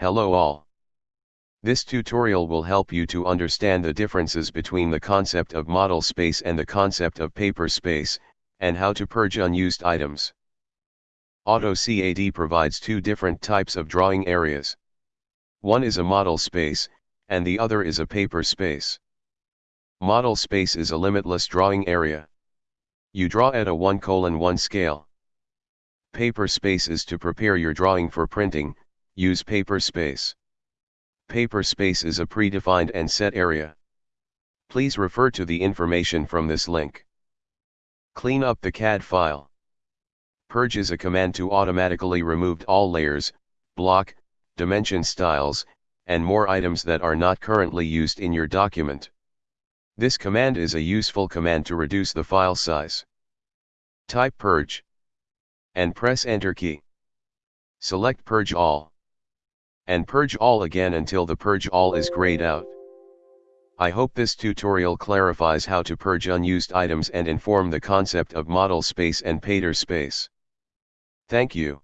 Hello all. This tutorial will help you to understand the differences between the concept of model space and the concept of paper space, and how to purge unused items. AutoCAD provides two different types of drawing areas. One is a model space, and the other is a paper space. Model space is a limitless drawing area. You draw at a 1 colon 1 scale. Paper space is to prepare your drawing for printing, use paper space. Paper space is a predefined and set area. Please refer to the information from this link. Clean up the CAD file. Purge is a command to automatically remove all layers, block, dimension styles, and more items that are not currently used in your document. This command is a useful command to reduce the file size. Type purge. And press enter key. Select purge all. And purge all again until the purge all is grayed out. I hope this tutorial clarifies how to purge unused items and inform the concept of model space and paper space. Thank you.